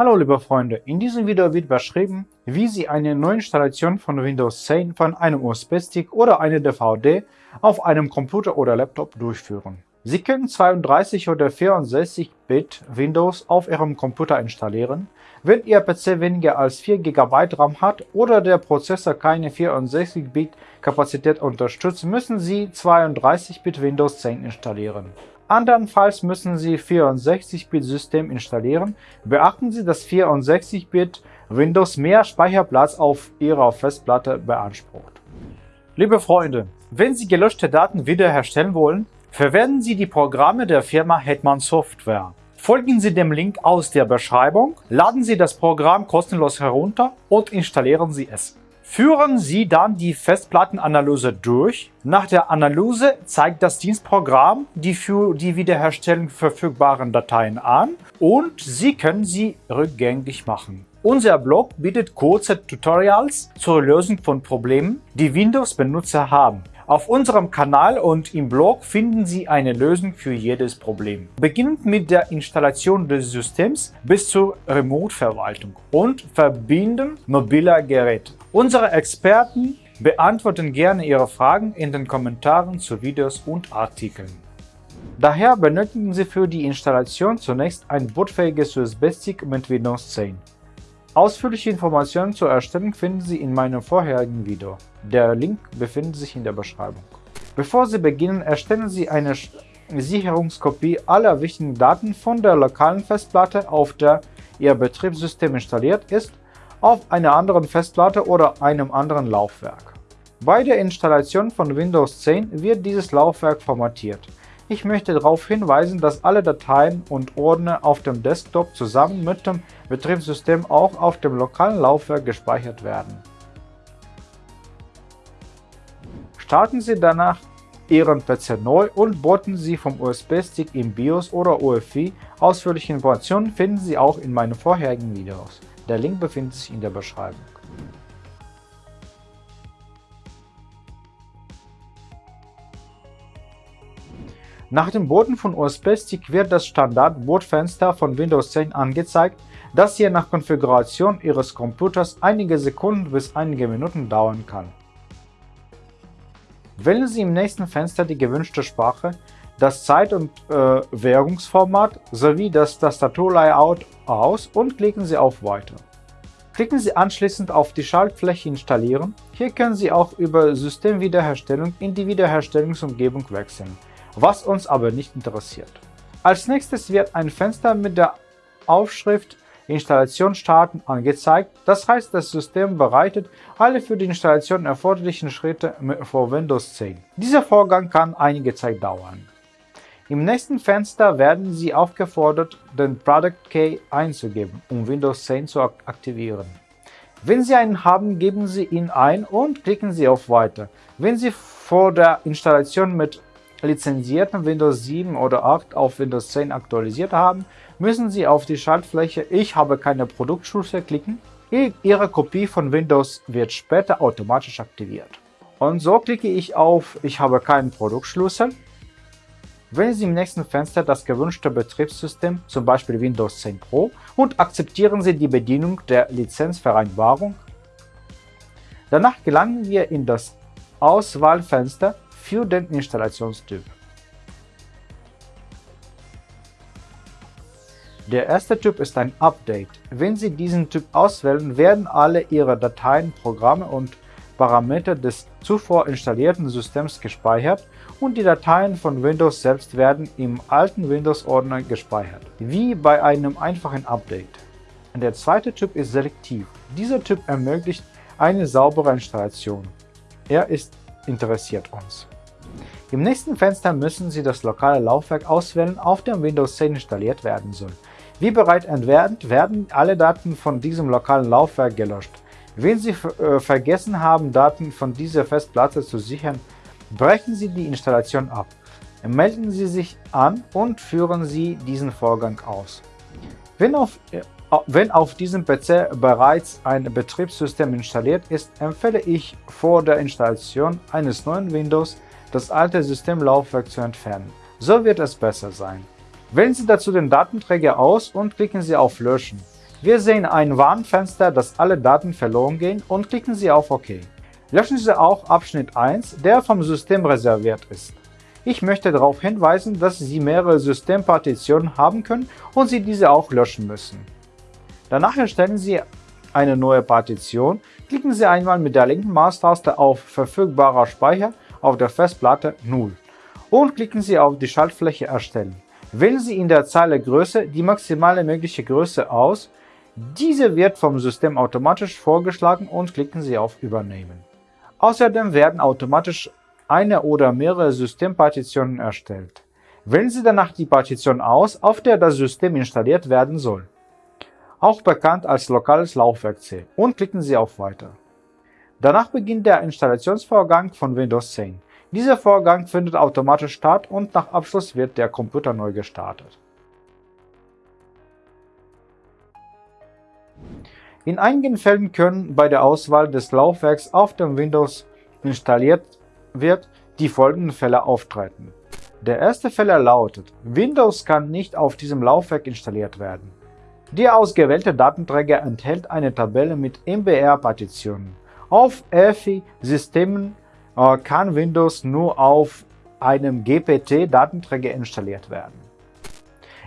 Hallo liebe Freunde, in diesem Video wird beschrieben, wie Sie eine Neuinstallation von Windows 10 von einem USB-Stick oder einer DVD auf einem Computer oder Laptop durchführen. Sie können 32 oder 64-Bit Windows auf Ihrem Computer installieren. Wenn Ihr PC weniger als 4 GB RAM hat oder der Prozessor keine 64-Bit Kapazität unterstützt, müssen Sie 32-Bit Windows 10 installieren. Andernfalls müssen Sie 64-Bit-System installieren. Beachten Sie, dass 64-Bit Windows mehr Speicherplatz auf Ihrer Festplatte beansprucht. Liebe Freunde, wenn Sie gelöschte Daten wiederherstellen wollen, verwenden Sie die Programme der Firma Hetman Software. Folgen Sie dem Link aus der Beschreibung, laden Sie das Programm kostenlos herunter und installieren Sie es. Führen Sie dann die Festplattenanalyse durch. Nach der Analyse zeigt das Dienstprogramm die für die Wiederherstellung verfügbaren Dateien an und Sie können sie rückgängig machen. Unser Blog bietet kurze Tutorials zur Lösung von Problemen, die Windows-Benutzer haben. Auf unserem Kanal und im Blog finden Sie eine Lösung für jedes Problem. Beginnend mit der Installation des Systems bis zur Remote-Verwaltung und Verbinden mobiler Geräte. Unsere Experten beantworten gerne Ihre Fragen in den Kommentaren zu Videos und Artikeln. Daher benötigen Sie für die Installation zunächst ein bootfähiges USB-Stick mit Windows 10. Ausführliche Informationen zur Erstellung finden Sie in meinem vorherigen Video. Der Link befindet sich in der Beschreibung. Bevor Sie beginnen, erstellen Sie eine Sicherungskopie aller wichtigen Daten von der lokalen Festplatte, auf der Ihr Betriebssystem installiert ist, auf einer anderen Festplatte oder einem anderen Laufwerk. Bei der Installation von Windows 10 wird dieses Laufwerk formatiert. Ich möchte darauf hinweisen, dass alle Dateien und Ordner auf dem Desktop zusammen mit dem Betriebssystem auch auf dem lokalen Laufwerk gespeichert werden. Starten Sie danach Ihren PC neu und booten Sie vom USB-Stick im BIOS oder UEFI. Ausführliche Informationen finden Sie auch in meinen vorherigen Videos. Der Link befindet sich in der Beschreibung. Nach dem Booten von USB-Stick wird das Standard-Bootfenster von Windows 10 angezeigt, das je nach Konfiguration Ihres Computers einige Sekunden bis einige Minuten dauern kann. Wählen Sie im nächsten Fenster die gewünschte Sprache, das Zeit- und äh, Währungsformat sowie das Tastaturlayout aus und klicken Sie auf Weiter. Klicken Sie anschließend auf die Schaltfläche Installieren. Hier können Sie auch über Systemwiederherstellung in die Wiederherstellungsumgebung wechseln was uns aber nicht interessiert. Als nächstes wird ein Fenster mit der Aufschrift Installation starten angezeigt, das heißt das System bereitet alle für die Installation erforderlichen Schritte für Windows 10. Dieser Vorgang kann einige Zeit dauern. Im nächsten Fenster werden Sie aufgefordert, den Product Key einzugeben, um Windows 10 zu aktivieren. Wenn Sie einen haben, geben Sie ihn ein und klicken Sie auf Weiter. Wenn Sie vor der Installation mit lizenzierten Windows 7 oder 8 auf Windows 10 aktualisiert haben, müssen Sie auf die Schaltfläche Ich habe keine Produktschlüssel klicken. Ihre Kopie von Windows wird später automatisch aktiviert. Und so klicke ich auf Ich habe keinen Produktschlüssel. Wählen Sie im nächsten Fenster das gewünschte Betriebssystem, zum Beispiel Windows 10 Pro, und akzeptieren Sie die Bedienung der Lizenzvereinbarung. Danach gelangen wir in das Auswahlfenster für den Installationstyp. Der erste Typ ist ein Update. Wenn Sie diesen Typ auswählen, werden alle Ihre Dateien, Programme und Parameter des zuvor installierten Systems gespeichert und die Dateien von Windows selbst werden im alten Windows-Ordner gespeichert, wie bei einem einfachen Update. Der zweite Typ ist selektiv. Dieser Typ ermöglicht eine saubere Installation. Er ist interessiert uns. Im nächsten Fenster müssen Sie das lokale Laufwerk auswählen, auf dem Windows 10 installiert werden soll. Wie bereits erwähnt, werden alle Daten von diesem lokalen Laufwerk gelöscht. Wenn Sie äh, vergessen haben, Daten von dieser Festplatte zu sichern, brechen Sie die Installation ab. Melden Sie sich an und führen Sie diesen Vorgang aus. Wenn auf, äh, wenn auf diesem PC bereits ein Betriebssystem installiert ist, empfehle ich vor der Installation eines neuen Windows das alte Systemlaufwerk zu entfernen. So wird es besser sein. Wählen Sie dazu den Datenträger aus und klicken Sie auf Löschen. Wir sehen ein Warnfenster, dass alle Daten verloren gehen und klicken Sie auf OK. Löschen Sie auch Abschnitt 1, der vom System reserviert ist. Ich möchte darauf hinweisen, dass Sie mehrere Systempartitionen haben können und Sie diese auch löschen müssen. Danach erstellen Sie eine neue Partition, klicken Sie einmal mit der linken Maustaste auf Verfügbarer Speicher auf der Festplatte 0 und klicken Sie auf die Schaltfläche Erstellen. Wählen Sie in der Zeile Größe die maximale mögliche Größe aus, diese wird vom System automatisch vorgeschlagen und klicken Sie auf Übernehmen. Außerdem werden automatisch eine oder mehrere Systempartitionen erstellt. Wählen Sie danach die Partition aus, auf der das System installiert werden soll, auch bekannt als lokales Laufwerk C, und klicken Sie auf Weiter. Danach beginnt der Installationsvorgang von Windows 10. Dieser Vorgang findet automatisch statt und nach Abschluss wird der Computer neu gestartet. In einigen Fällen können bei der Auswahl des Laufwerks auf dem Windows installiert wird, die folgenden Fälle auftreten. Der erste Fehler lautet, Windows kann nicht auf diesem Laufwerk installiert werden. Der ausgewählte Datenträger enthält eine Tabelle mit MBR-Partitionen. Auf EFI-Systemen äh, kann Windows nur auf einem GPT-Datenträger installiert werden.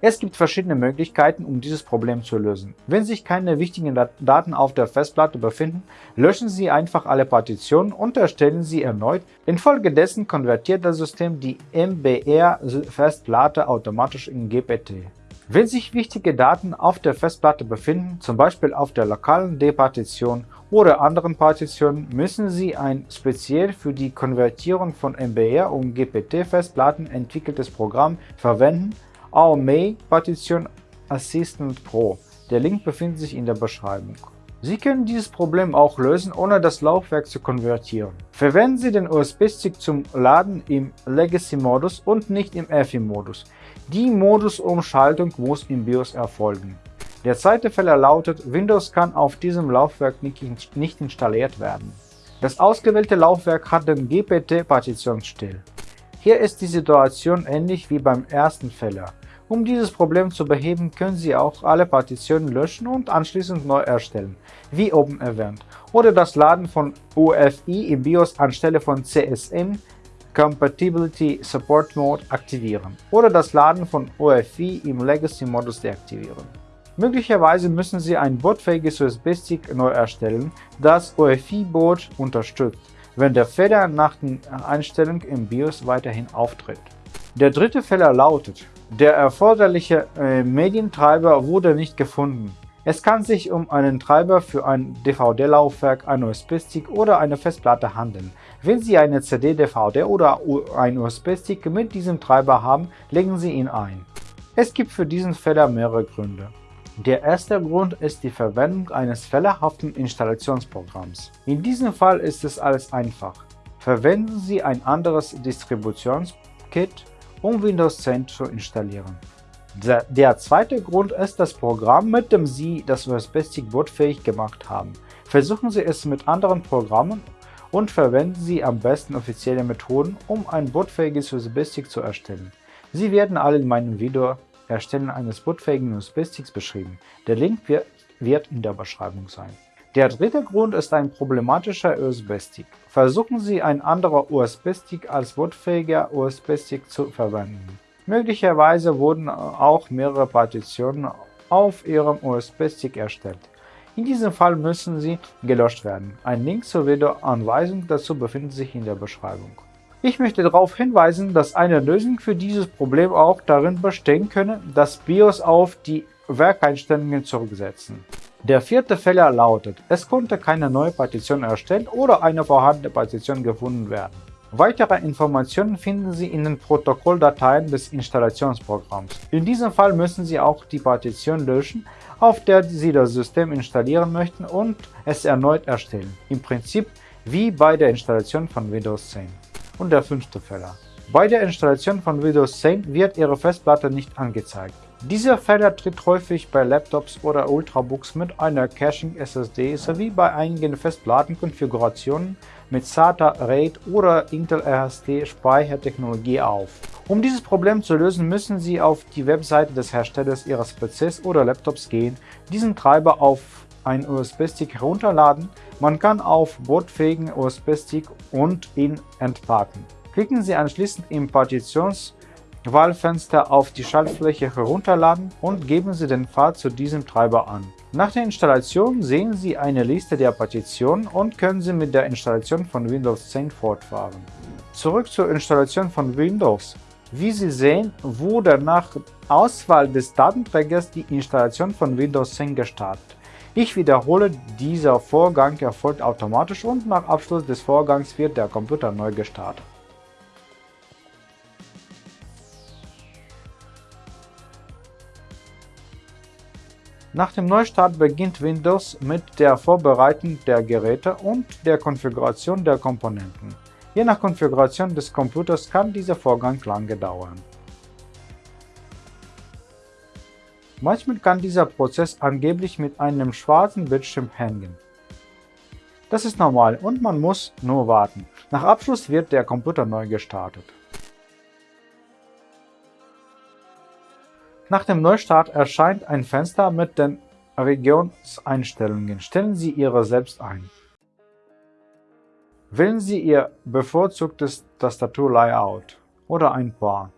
Es gibt verschiedene Möglichkeiten, um dieses Problem zu lösen. Wenn sich keine wichtigen Daten auf der Festplatte befinden, löschen Sie einfach alle Partitionen und erstellen sie erneut. Infolgedessen konvertiert das System die MBR-Festplatte automatisch in GPT. Wenn sich wichtige Daten auf der Festplatte befinden, zum Beispiel auf der lokalen D-Partition oder anderen Partitionen, müssen Sie ein speziell für die Konvertierung von MBR und GPT-Festplatten entwickeltes Programm verwenden, AOME Partition Assistant Pro. Der Link befindet sich in der Beschreibung. Sie können dieses Problem auch lösen, ohne das Laufwerk zu konvertieren. Verwenden Sie den USB-Stick zum Laden im Legacy-Modus und nicht im EFI-Modus. Die Modusumschaltung muss im BIOS erfolgen. Der zweite Fehler lautet, Windows kann auf diesem Laufwerk nicht installiert werden. Das ausgewählte Laufwerk hat den GPT-Partitionsstil. Hier ist die Situation ähnlich wie beim ersten Fehler. Um dieses Problem zu beheben, können Sie auch alle Partitionen löschen und anschließend neu erstellen, wie oben erwähnt, oder das Laden von UEFI im BIOS anstelle von CSM Compatibility Support Mode aktivieren oder das Laden von UEFI im Legacy-Modus deaktivieren. Möglicherweise müssen Sie ein bootfähiges USB-Stick neu erstellen, das UEFI-Boot unterstützt, wenn der Fehler nach den Einstellungen im BIOS weiterhin auftritt. Der dritte Fehler lautet, der erforderliche äh, Medientreiber wurde nicht gefunden. Es kann sich um einen Treiber für ein DVD-Laufwerk, ein USB-Stick oder eine Festplatte handeln. Wenn Sie eine CD, DVD oder ein USB-Stick mit diesem Treiber haben, legen Sie ihn ein. Es gibt für diesen Fehler mehrere Gründe. Der erste Grund ist die Verwendung eines fehlerhaften Installationsprogramms. In diesem Fall ist es alles einfach. Verwenden Sie ein anderes Distributionskit um Windows 10 zu installieren. Der, der zweite Grund ist das Programm, mit dem Sie das USB-Stick bootfähig gemacht haben. Versuchen Sie es mit anderen Programmen und verwenden Sie am besten offizielle Methoden, um ein bootfähiges USB-Stick zu erstellen. Sie werden alle in meinem Video Erstellen eines bootfähigen USB-Sticks beschrieben. Der Link wird in der Beschreibung sein. Der dritte Grund ist ein problematischer USB-Stick. Versuchen Sie ein anderer USB-Stick als bootfähiger USB-Stick zu verwenden. Möglicherweise wurden auch mehrere Partitionen auf Ihrem USB-Stick erstellt. In diesem Fall müssen sie gelöscht werden. Ein Link zur Videoanweisung dazu befindet sich in der Beschreibung. Ich möchte darauf hinweisen, dass eine Lösung für dieses Problem auch darin bestehen könne, das BIOS auf die Werkeinstellungen zurücksetzen. Der vierte Fehler lautet, es konnte keine neue Partition erstellt oder eine vorhandene Partition gefunden werden. Weitere Informationen finden Sie in den Protokolldateien des Installationsprogramms. In diesem Fall müssen Sie auch die Partition löschen, auf der Sie das System installieren möchten und es erneut erstellen. Im Prinzip wie bei der Installation von Windows 10. Und der fünfte Fehler. Bei der Installation von Windows 10 wird Ihre Festplatte nicht angezeigt. Dieser Fehler tritt häufig bei Laptops oder Ultrabooks mit einer Caching-SSD sowie bei einigen Festplattenkonfigurationen mit SATA RAID oder Intel RSD Speichertechnologie auf. Um dieses Problem zu lösen, müssen Sie auf die Webseite des Herstellers Ihres PCs oder Laptops gehen, diesen Treiber auf einen USB-Stick herunterladen. Man kann auf bootfähigen USB-Stick und ihn entpacken. Klicken Sie anschließend im Partitionswahlfenster auf die Schaltfläche Herunterladen und geben Sie den Pfad zu diesem Treiber an. Nach der Installation sehen Sie eine Liste der Partitionen und können Sie mit der Installation von Windows 10 fortfahren. Zurück zur Installation von Windows. Wie Sie sehen, wurde nach Auswahl des Datenträgers die Installation von Windows 10 gestartet. Ich wiederhole, dieser Vorgang erfolgt automatisch und nach Abschluss des Vorgangs wird der Computer neu gestartet. Nach dem Neustart beginnt Windows mit der Vorbereitung der Geräte und der Konfiguration der Komponenten. Je nach Konfiguration des Computers kann dieser Vorgang lange dauern. Manchmal kann dieser Prozess angeblich mit einem schwarzen Bildschirm hängen. Das ist normal und man muss nur warten. Nach Abschluss wird der Computer neu gestartet. Nach dem Neustart erscheint ein Fenster mit den Regionseinstellungen. Stellen Sie Ihre selbst ein. Wählen Sie Ihr bevorzugtes Tastaturlayout oder ein paar.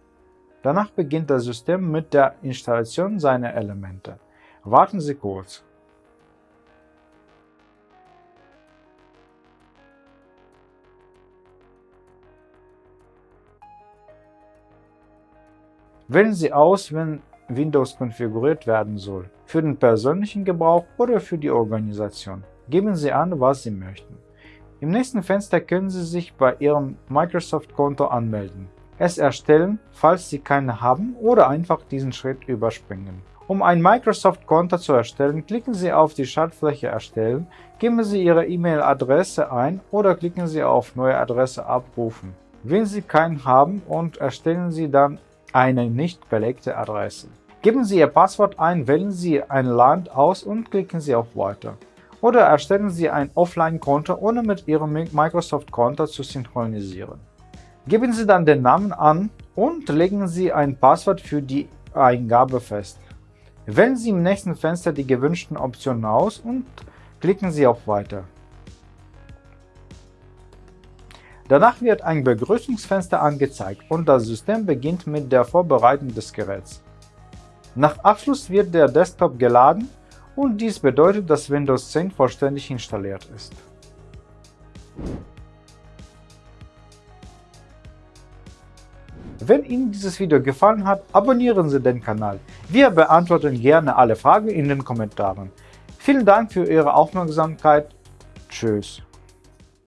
Danach beginnt das System mit der Installation seiner Elemente. Warten Sie kurz. Wählen Sie aus, wenn Windows konfiguriert werden soll, für den persönlichen Gebrauch oder für die Organisation. Geben Sie an, was Sie möchten. Im nächsten Fenster können Sie sich bei Ihrem Microsoft-Konto anmelden, es erstellen, falls Sie keine haben, oder einfach diesen Schritt überspringen. Um ein Microsoft-Konto zu erstellen, klicken Sie auf die Schaltfläche Erstellen, geben Sie Ihre E-Mail-Adresse ein oder klicken Sie auf Neue Adresse abrufen. Wenn Sie keinen haben und erstellen Sie dann eine nicht belegte Adresse. Geben Sie Ihr Passwort ein, wählen Sie ein Land aus und klicken Sie auf Weiter oder erstellen Sie ein Offline-Konto, ohne mit Ihrem Microsoft-Konto zu synchronisieren. Geben Sie dann den Namen an und legen Sie ein Passwort für die Eingabe fest. Wählen Sie im nächsten Fenster die gewünschten Optionen aus und klicken Sie auf Weiter. Danach wird ein Begrüßungsfenster angezeigt und das System beginnt mit der Vorbereitung des Geräts. Nach Abschluss wird der Desktop geladen und dies bedeutet, dass Windows 10 vollständig installiert ist. Wenn Ihnen dieses Video gefallen hat, abonnieren Sie den Kanal. Wir beantworten gerne alle Fragen in den Kommentaren. Vielen Dank für Ihre Aufmerksamkeit. Tschüss.